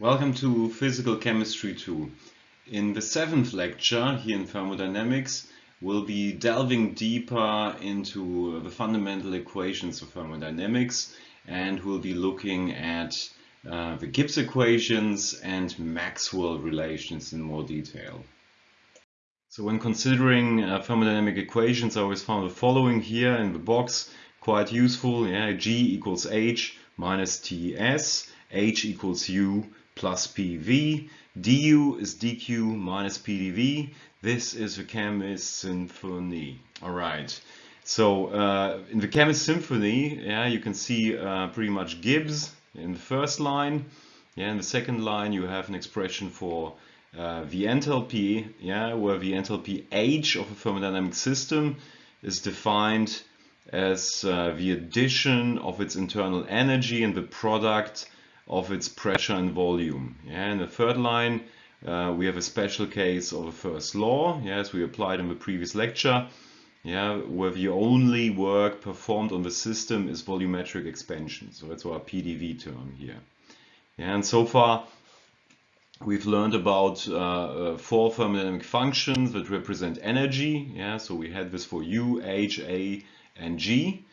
Welcome to Physical Chemistry 2. In the seventh lecture here in thermodynamics, we'll be delving deeper into the fundamental equations of thermodynamics and we'll be looking at uh, the Gibbs equations and Maxwell relations in more detail. So when considering uh, thermodynamic equations, I always found the following here in the box quite useful. Yeah, G equals H minus TS, H equals U plus PV, du is dq minus pdv. This is the chemist symphony. All right. So uh, in the chemist symphony, yeah, you can see uh, pretty much Gibbs in the first line. Yeah, in the second line, you have an expression for uh, the enthalpy, yeah, where the enthalpy H of a thermodynamic system is defined as uh, the addition of its internal energy and the product of its pressure and volume. Yeah, in the third line, uh, we have a special case of a first law, yeah, as we applied in the previous lecture, yeah, where the only work performed on the system is volumetric expansion. So that's our PDV term here. Yeah, and so far we've learned about uh, uh, four thermodynamic functions that represent energy. Yeah, so we had this for U, H, A, and G.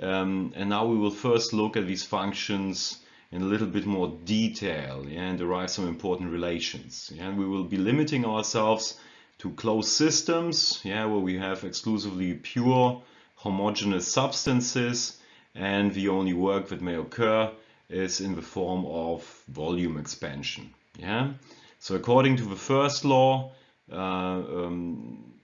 Um, and now we will first look at these functions in a little bit more detail yeah, and derive some important relations. Yeah, and we will be limiting ourselves to closed systems yeah, where we have exclusively pure homogeneous substances and the only work that may occur is in the form of volume expansion. Yeah? So according to the first law, uh, um,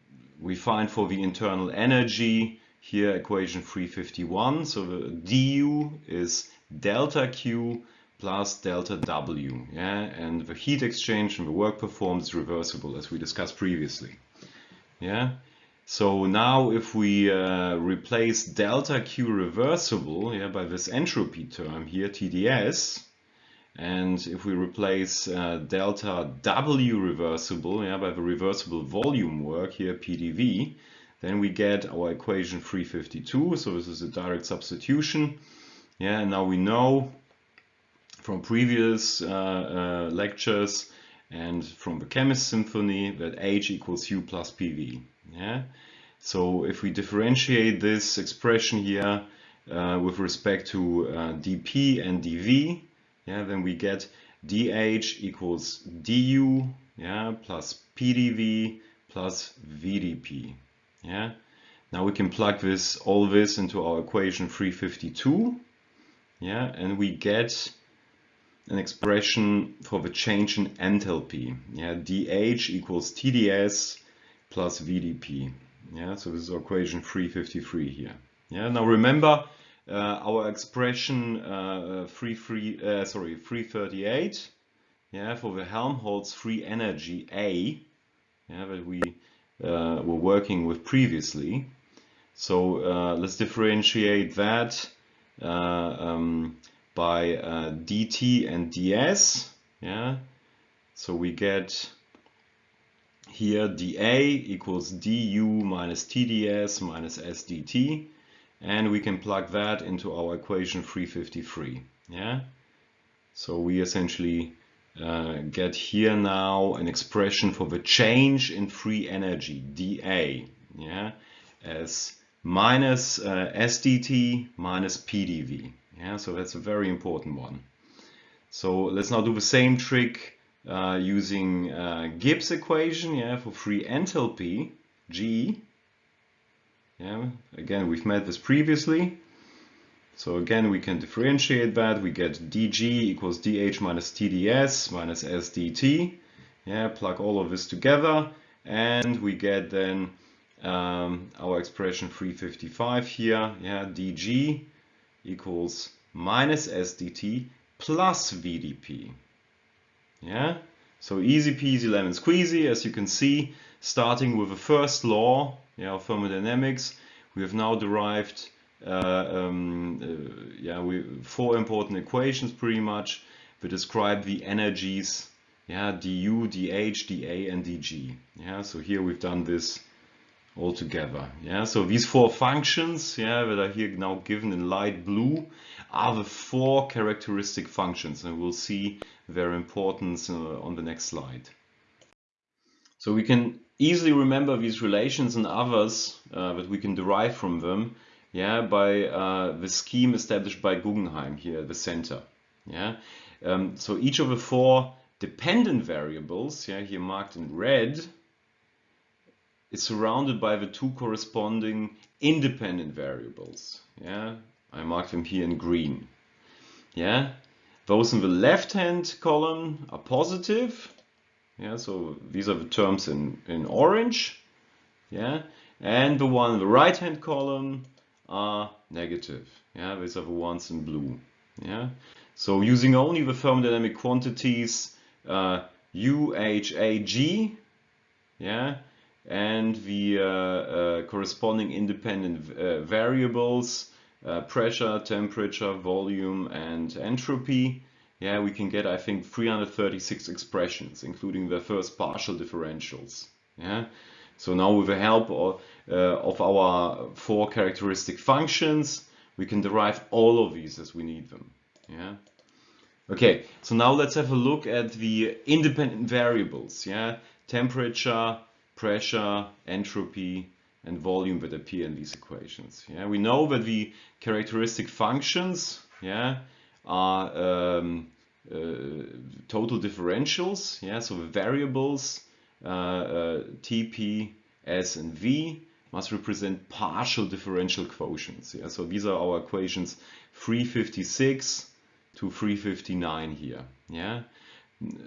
we find for the internal energy here equation 351. So the du is delta Q plus delta W. Yeah? And the heat exchange and the work performed is reversible as we discussed previously. Yeah. So now if we uh, replace delta Q reversible yeah, by this entropy term here, TDS, and if we replace uh, delta W reversible yeah, by the reversible volume work here, PDV, then we get our equation 352. So this is a direct substitution. Yeah, now we know from previous uh, uh, lectures and from the chemist symphony that H equals U plus PV. Yeah, so if we differentiate this expression here uh, with respect to uh, dP and dV, yeah, then we get dH equals du, yeah, plus pdV plus vdP. Yeah. Now we can plug this all this into our equation 352 yeah, and we get an expression for the change in enthalpy. Yeah, dH equals TDS plus VDP. Yeah, so this is equation 353 here. Yeah, now remember uh, our expression uh, uh, sorry, 338. Yeah, for the Helmholtz free energy A. Yeah, that we uh, were working with previously. So uh, let's differentiate that um, by uh, dt and ds. Yeah, so we get here dA equals du minus tds minus sdt and we can plug that into our equation 353 yeah so we essentially uh, get here now an expression for the change in free energy dA yeah as minus uh, SDT minus PDV. Yeah, so that's a very important one. So let's now do the same trick uh, using uh, Gibbs equation yeah, for free enthalpy, G. Yeah, again, we've met this previously. So again, we can differentiate that. We get dg equals dh minus tds minus sdt. Yeah, plug all of this together and we get then um, our expression 355 here, yeah, dg equals minus sdt plus vdp. Yeah, so easy peasy lemon squeezy, as you can see, starting with the first law yeah, of thermodynamics, we have now derived uh, um, uh, yeah, we, four important equations pretty much that describe the energies yeah, du, dh, da, and dg. Yeah, so here we've done this altogether. Yeah, so these four functions, yeah, that are here now given in light blue, are the four characteristic functions, and we'll see their importance uh, on the next slide. So we can easily remember these relations and others uh, that we can derive from them yeah, by uh, the scheme established by Guggenheim here at the center. Yeah, um, so each of the four dependent variables, yeah, here marked in red, is surrounded by the two corresponding independent variables. Yeah, I mark them here in green. Yeah, those in the left-hand column are positive. Yeah, so these are the terms in, in orange. Yeah, and the one in the right-hand column are negative. Yeah, these are the ones in blue. Yeah, so using only the thermodynamic quantities uh, U, H, A, G, yeah, and the uh, uh, corresponding independent uh, variables, pressure, temperature, volume, and entropy, yeah, we can get, I think, 336 expressions, including the first partial differentials. Yeah, so now with the help of, uh, of our four characteristic functions, we can derive all of these as we need them. Yeah. Okay, so now let's have a look at the independent variables. Yeah, temperature, pressure, entropy, and volume that appear in these equations. Yeah, we know that the characteristic functions, yeah, are um, uh, total differentials. Yeah, so the variables uh, uh, and V must represent partial differential quotients. Yeah, so these are our equations 356 to 359 here. Yeah,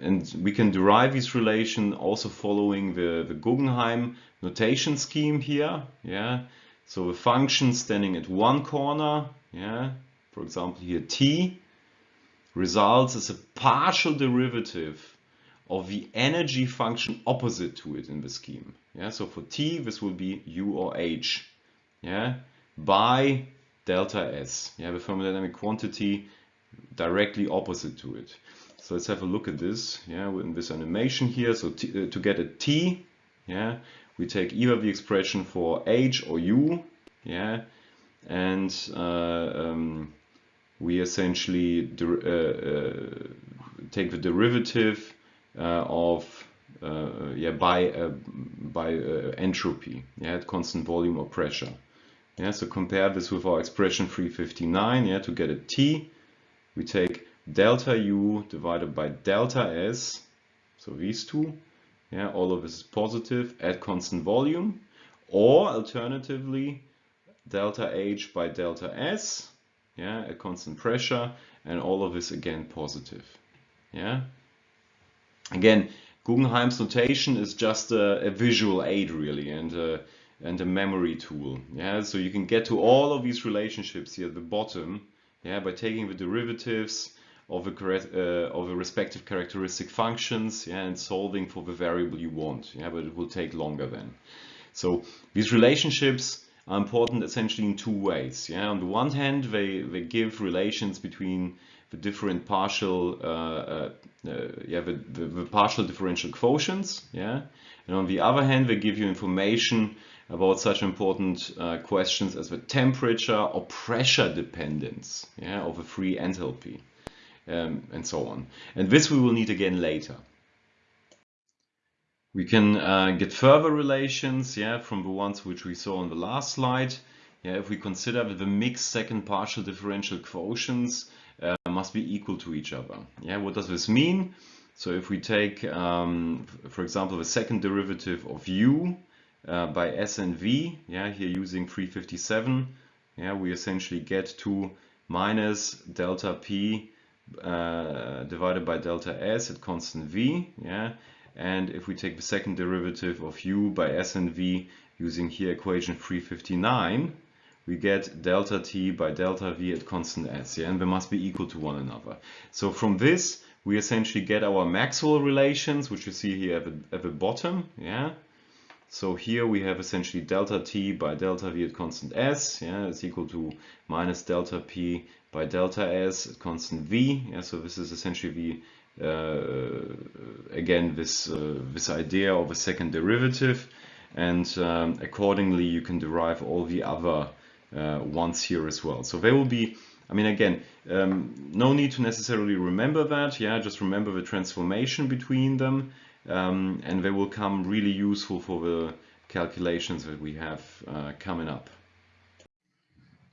and we can derive this relation also following the, the Guggenheim notation scheme here. Yeah, so a function standing at one corner, yeah, for example here t, results as a partial derivative of the energy function opposite to it in the scheme. Yeah, so for t this will be u or h. Yeah, by delta s. Yeah, the thermodynamic quantity directly opposite to it. So let's have a look at this. Yeah, in this animation here. So t, uh, to get a t, yeah, we take either the expression for h or u. Yeah, and uh, um, we essentially uh, uh, take the derivative uh, of uh, yeah by uh, by entropy yeah at constant volume or pressure yeah so compare this with our expression 359 yeah to get a t we take delta u divided by delta s so these two yeah all of this is positive at constant volume or alternatively delta h by delta s yeah at constant pressure and all of this again positive yeah Again, Guggenheim's notation is just a, a visual aid really and a, and a memory tool. Yeah, so you can get to all of these relationships here at the bottom yeah, by taking the derivatives of the, uh, of the respective characteristic functions yeah, and solving for the variable you want. Yeah, but it will take longer then. So these relationships are important essentially in two ways. Yeah, on the one hand, they, they give relations between the different partial, uh, uh, uh, yeah, the, the, the, partial differential quotients, yeah, and on the other hand, they give you information about such important uh, questions as the temperature or pressure dependence, yeah, of a free enthalpy, um, and so on. And this we will need again later. We can uh, get further relations, yeah, from the ones which we saw on the last slide. Yeah, if we consider that the mixed second partial differential quotients uh, must be equal to each other. Yeah, what does this mean? So if we take, um, for example, the second derivative of u uh, by s and v, yeah, here using 357, yeah, we essentially get to minus delta p uh, divided by delta s at constant v, yeah, and if we take the second derivative of u by s and v using here equation 359, we get delta t by delta v at constant s, yeah, and they must be equal to one another. So from this, we essentially get our Maxwell relations, which you see here at the, at the bottom, yeah. So here we have essentially delta t by delta v at constant s, yeah, it's equal to minus delta p by delta s at constant v, yeah. So this is essentially the uh, again this uh, this idea of a second derivative, and um, accordingly you can derive all the other uh, ones here as well. So they will be I mean, again, um, no need to necessarily remember that. Yeah, just remember the transformation between them, um, and they will come really useful for the calculations that we have uh, coming up.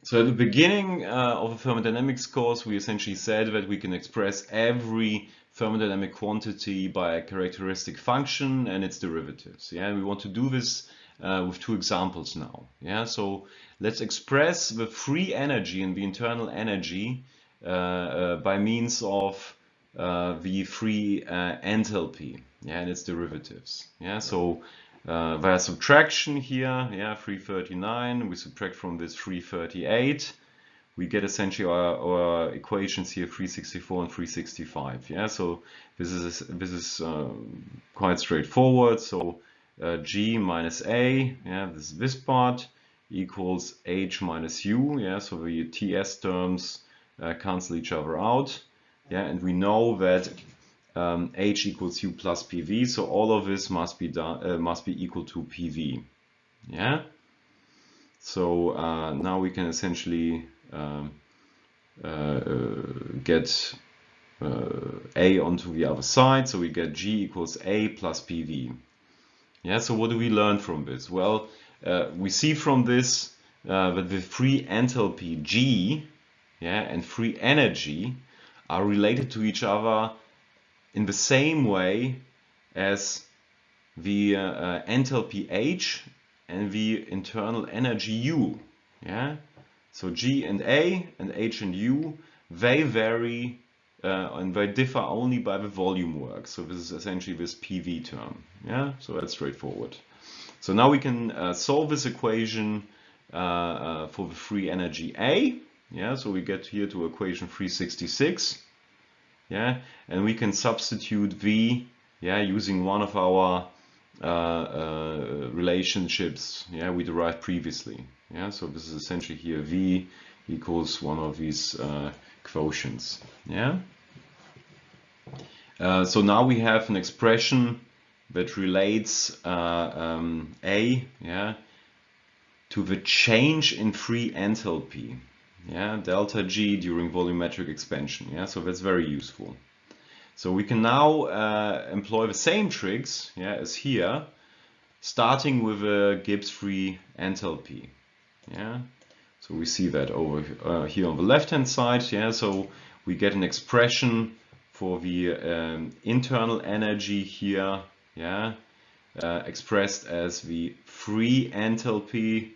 So at the beginning uh, of a thermodynamics course, we essentially said that we can express every thermodynamic quantity by a characteristic function and its derivatives. Yeah, we want to do this uh, with two examples now. Yeah, so let's express the free energy and the internal energy uh, uh, by means of uh, the free enthalpy yeah, and its derivatives. Yeah, so uh, via subtraction here, yeah, 339, we subtract from this 338, we get essentially our, our equations here 364 and 365. Yeah, so this is this is uh, quite straightforward. So uh, g minus a, yeah, this this part equals h minus u. Yeah, so the ts terms uh, cancel each other out. Yeah, and we know that um, h equals u plus pv. So all of this must be done uh, must be equal to pv. Yeah. So uh, now we can essentially um, uh, get uh, a onto the other side. So we get g equals a plus pv. Yeah. So what do we learn from this? Well, uh, we see from this uh, that the free enthalpy g, yeah, and free energy are related to each other in the same way as the uh, enthalpy H and the internal energy U. Yeah, so G and A and H and U they vary uh, and they differ only by the volume work. So this is essentially this PV term. Yeah, so that's straightforward. So now we can uh, solve this equation uh, uh, for the free energy A. Yeah, so we get here to equation 366 yeah? And we can substitute v yeah using one of our uh, uh, relationships yeah we derived previously. Yeah? So this is essentially here v equals one of these uh, quotients. Yeah? Uh, so now we have an expression that relates uh, um, a yeah to the change in free enthalpy yeah, delta G during volumetric expansion. Yeah, so that's very useful. So we can now uh, employ the same tricks yeah, as here, starting with a Gibbs free enthalpy. Yeah, so we see that over uh, here on the left hand side. Yeah, so we get an expression for the um, internal energy here. Yeah, uh, expressed as the free enthalpy.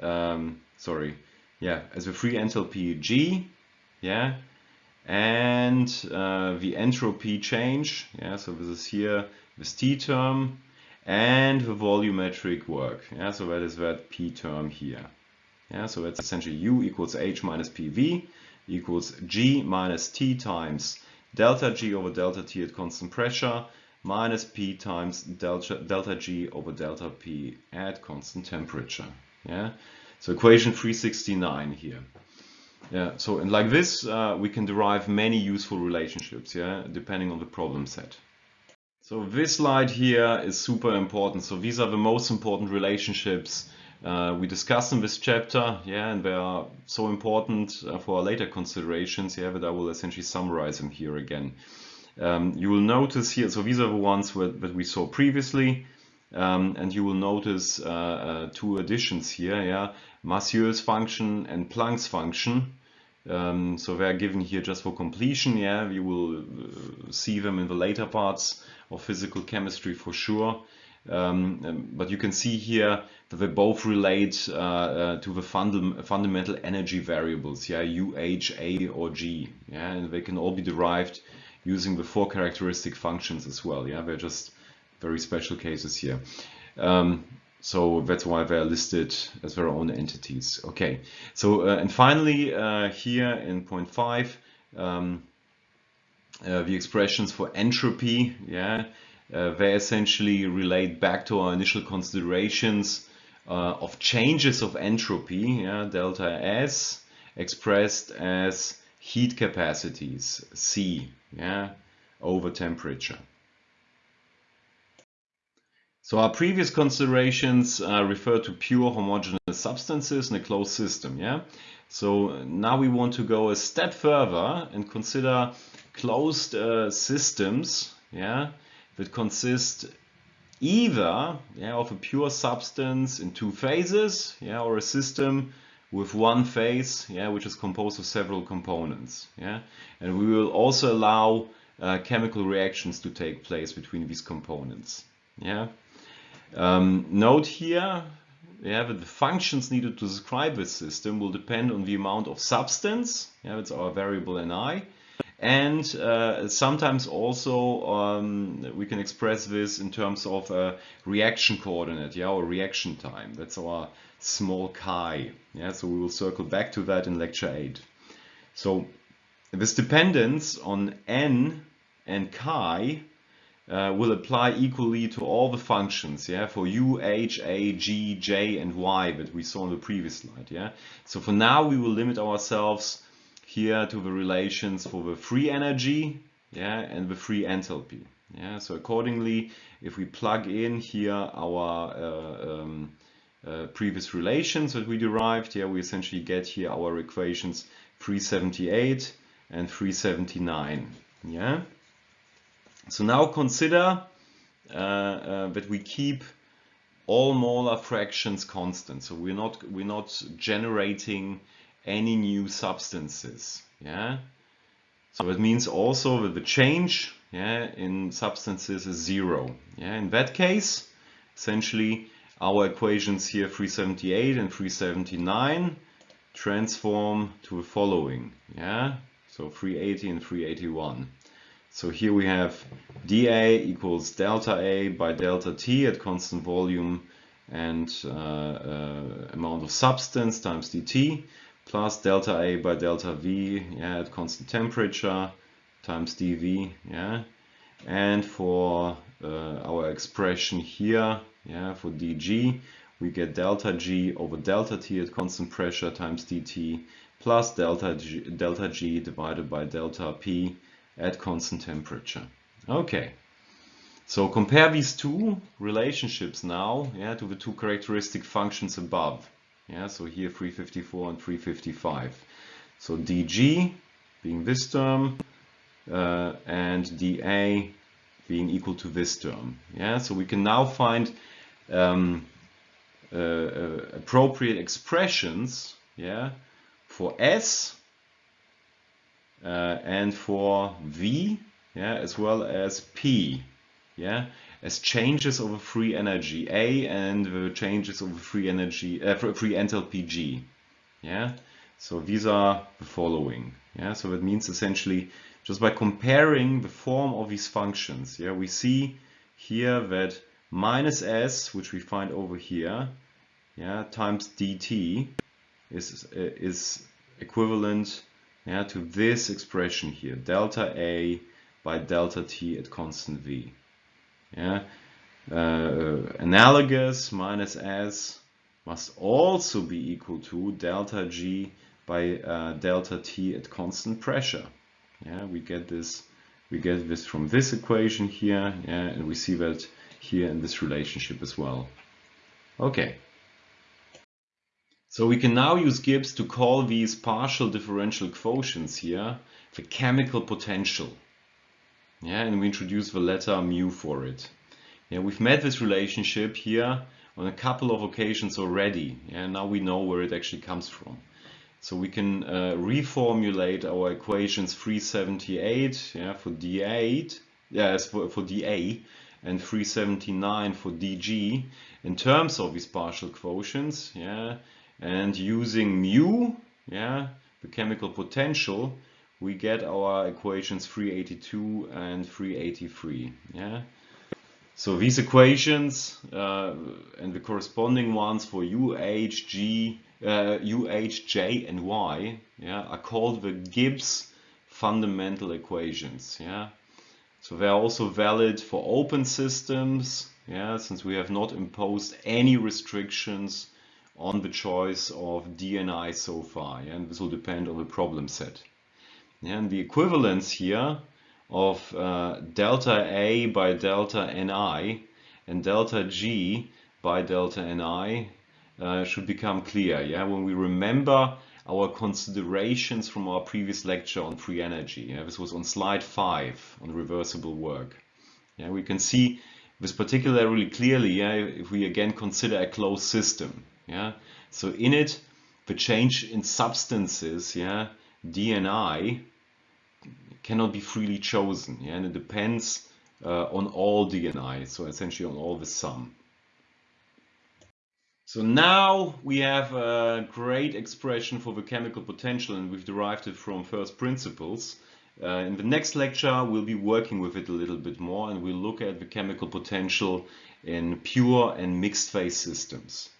Um, sorry, yeah, as a free enthalpy G, yeah, and uh, the entropy change, yeah, so this is here this T term, and the volumetric work, yeah, so that is that P term here, yeah, so that's essentially U equals H minus PV equals G minus T times delta G over delta T at constant pressure minus P times delta, delta G over delta P at constant temperature, yeah. So equation 369 here. Yeah, so and like this, uh, we can derive many useful relationships, yeah, depending on the problem set. So this slide here is super important. So these are the most important relationships uh, we discussed in this chapter, yeah, and they are so important uh, for later considerations, yeah, that I will essentially summarize them here again. Um, you will notice here, so these are the ones that we saw previously, um, and you will notice uh, uh, two additions here, yeah, function and Planck's function. Um, so they are given here just for completion. Yeah, we will uh, see them in the later parts of physical chemistry for sure. Um, um but you can see here that they both relate uh, uh, to the funda fundamental energy variables, yeah, U, H, A, or G. Yeah, and they can all be derived using the four characteristic functions as well. Yeah, they're just very special cases here. Um, so that's why they're listed as their own entities. Okay, so uh, and finally uh, here in point five, um, uh, the expressions for entropy, yeah, uh, they essentially relate back to our initial considerations uh, of changes of entropy, yeah, delta S, expressed as heat capacities, C, yeah, over temperature. So our previous considerations uh, refer to pure homogeneous substances in a closed system. Yeah. So now we want to go a step further and consider closed uh, systems. Yeah, that consist either yeah, of a pure substance in two phases, yeah, or a system with one phase, yeah, which is composed of several components. Yeah, and we will also allow uh, chemical reactions to take place between these components. Yeah. Um, note here the functions needed to describe this system will depend on the amount of substance, yeah, that's our variable Ni, and uh, sometimes also um, we can express this in terms of a reaction coordinate, yeah, or reaction time. That's our small chi. Yeah, so we will circle back to that in lecture 8. So this dependence on n and chi uh, will apply equally to all the functions, yeah, for u, h, a, g, j, and y that we saw in the previous slide, yeah. So for now we will limit ourselves here to the relations for the free energy, yeah, and the free enthalpy, yeah. So accordingly, if we plug in here our uh, um, uh, previous relations that we derived, yeah, we essentially get here our equations 378 and 379, yeah. So now consider uh, uh, that we keep all molar fractions constant. So we're not we're not generating any new substances. Yeah. So that means also that the change yeah, in substances is zero. Yeah. In that case, essentially our equations here 378 and 379 transform to the following. Yeah. So 380 and 381. So here we have dA equals delta A by delta T at constant volume and uh, uh, amount of substance times dt plus delta A by delta V yeah, at constant temperature times dV. Yeah. And for uh, our expression here yeah, for dg, we get delta G over delta T at constant pressure times dt plus delta G, delta G divided by delta P at constant temperature. Okay, so compare these two relationships now yeah, to the two characteristic functions above. Yeah, so here 354 and 355. So dg being this term uh, and dA being equal to this term. Yeah, so we can now find um, uh, uh, appropriate expressions yeah, for S and for V, yeah, as well as P, yeah, as changes of free energy A and the changes of free energy, uh, free enthalpy G, yeah. So these are the following, yeah. So that means essentially just by comparing the form of these functions, yeah, we see here that minus s, which we find over here, yeah, times dt is is equivalent yeah, to this expression here, delta A by delta T at constant V. Yeah, uh, analogous minus S must also be equal to delta G by uh, delta T at constant pressure. Yeah, we get this we get this from this equation here, yeah, and we see that here in this relationship as well. Okay. So we can now use Gibbs to call these partial differential quotients here the chemical potential. Yeah, and we introduce the letter mu for it. Yeah, we've met this relationship here on a couple of occasions already. Yeah, now we know where it actually comes from. So we can uh, reformulate our equations 378 yeah, for D8, yes, for, for dA, and 379 for dg in terms of these partial quotients. Yeah, and using mu, yeah, the chemical potential, we get our equations 382 and 383. Yeah. So these equations uh, and the corresponding ones for UH, G, uh, UH, J, and Y yeah, are called the Gibbs fundamental equations. Yeah. So they are also valid for open systems, yeah, since we have not imposed any restrictions on the choice of DNI so far. And this will depend on the problem set. And the equivalence here of uh, delta A by delta Ni and delta G by delta Ni uh, should become clear. Yeah, when we remember our considerations from our previous lecture on free energy. Yeah, this was on slide five on reversible work. Yeah, we can see this particularly clearly. Yeah, if we again consider a closed system. Yeah, so in it, the change in substances. Yeah, DNI cannot be freely chosen. Yeah, and it depends uh, on all DNI. So essentially on all the sum. So now we have a great expression for the chemical potential and we've derived it from first principles. Uh, in the next lecture we'll be working with it a little bit more and we'll look at the chemical potential in pure and mixed phase systems.